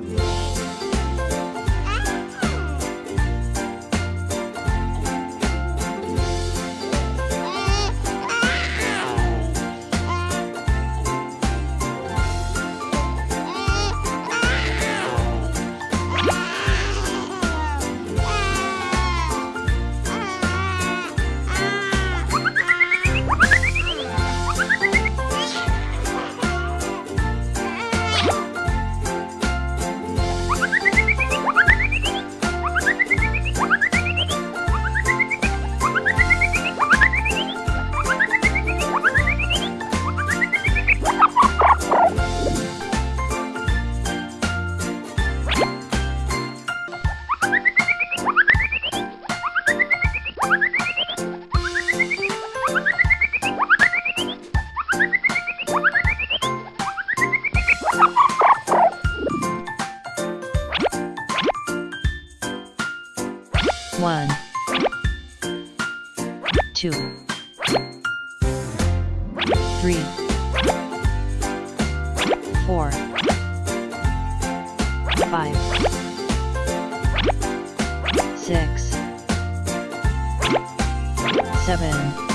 嘿。One, two, three, four, five, six, seven,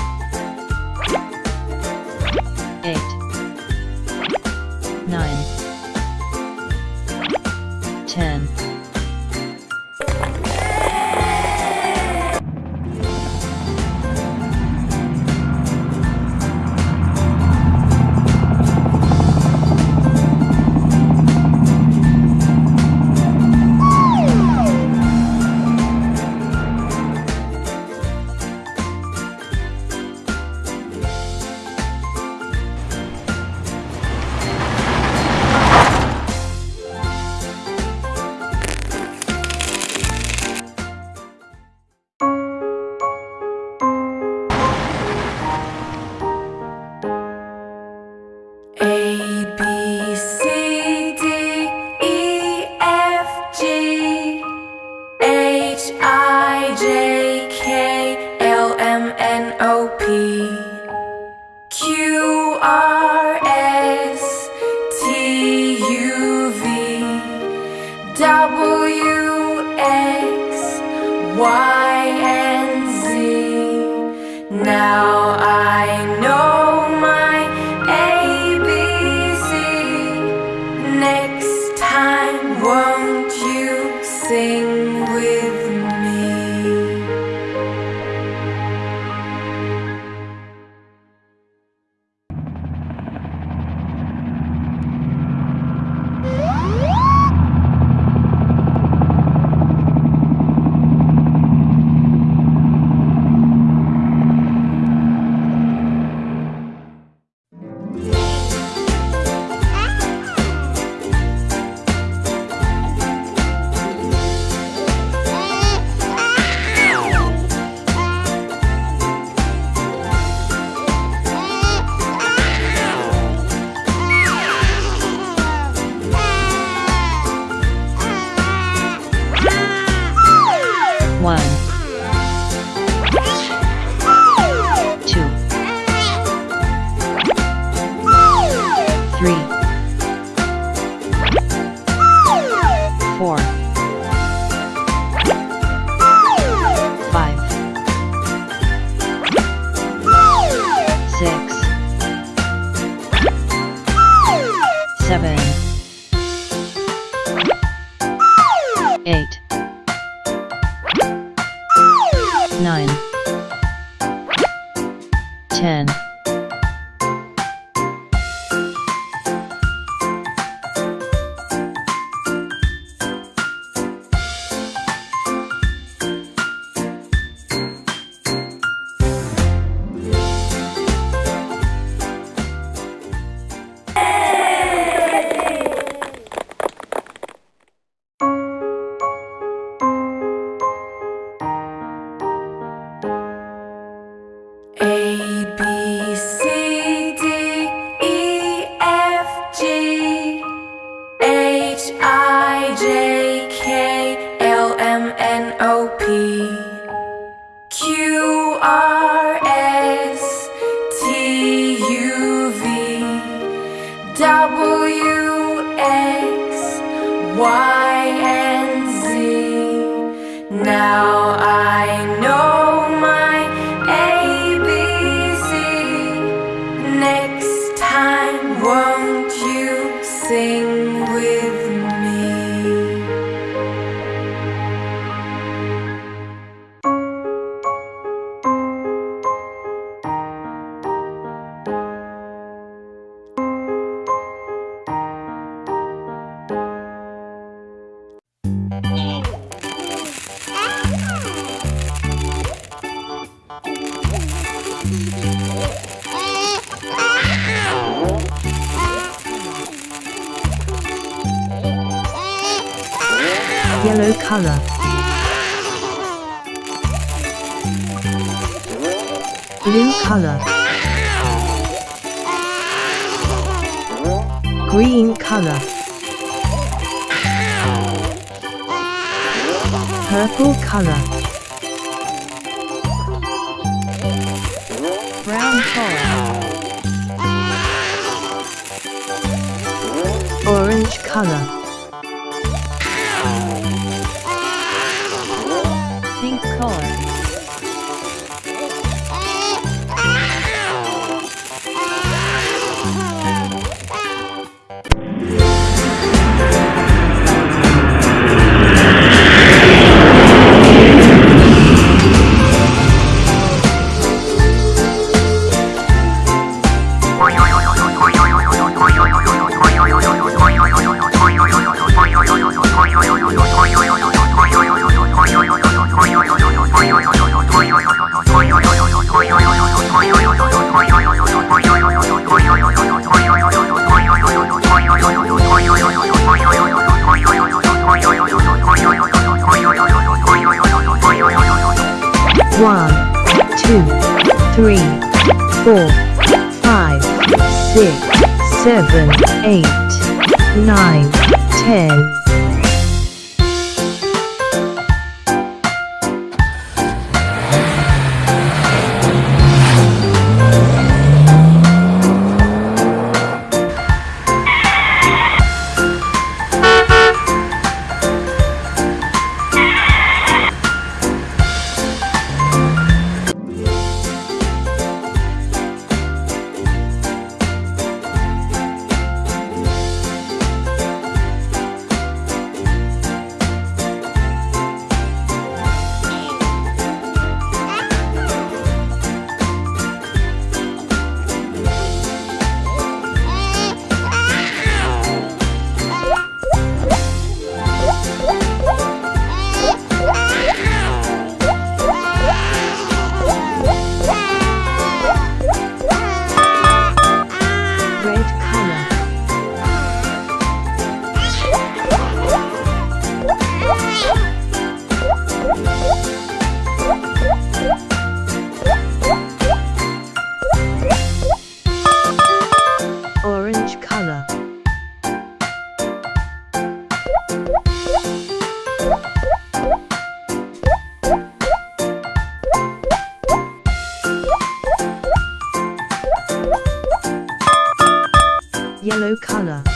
L Blue color. Green color. Purple color. Brown color. Orange color. Four, five, six, seven, eight, nine, ten. color.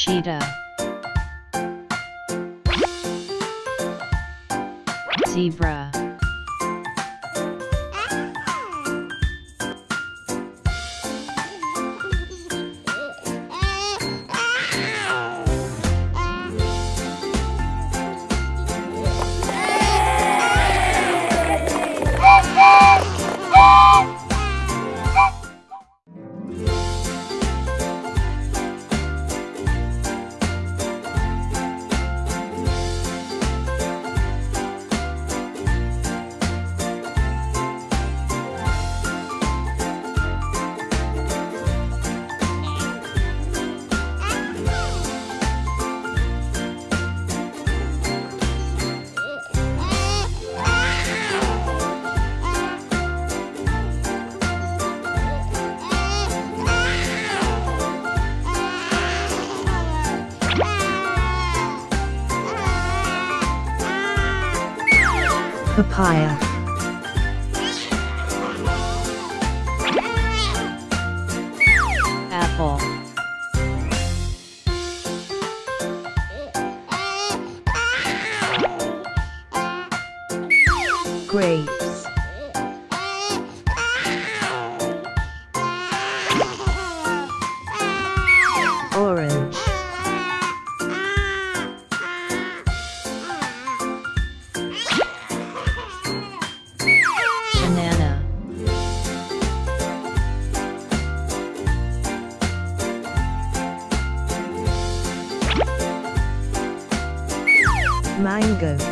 Cheetah. Zebra papaya mango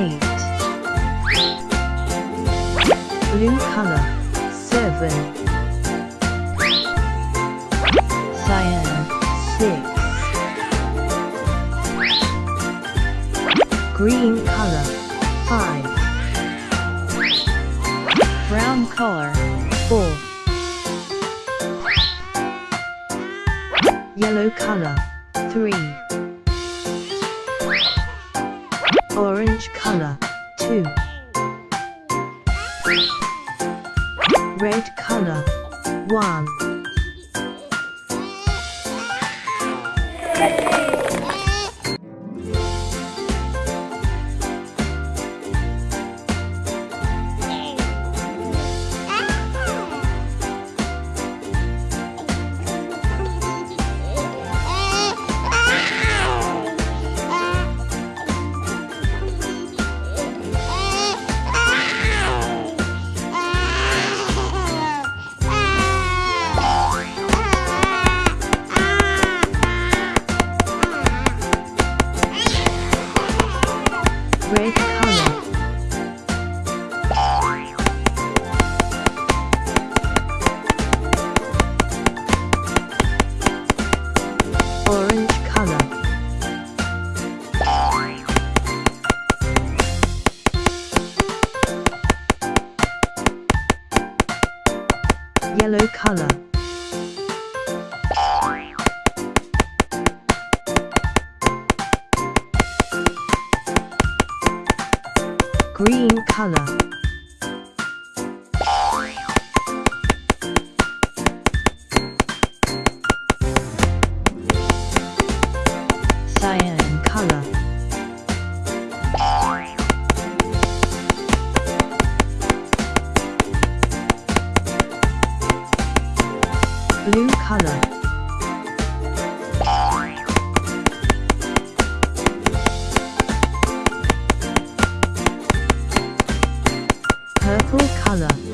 8 blue color 7 cyan 6 green color 5 brown color 4 yellow color 3 color 2 red color 1 Yellow color. Green color. color. Purple color.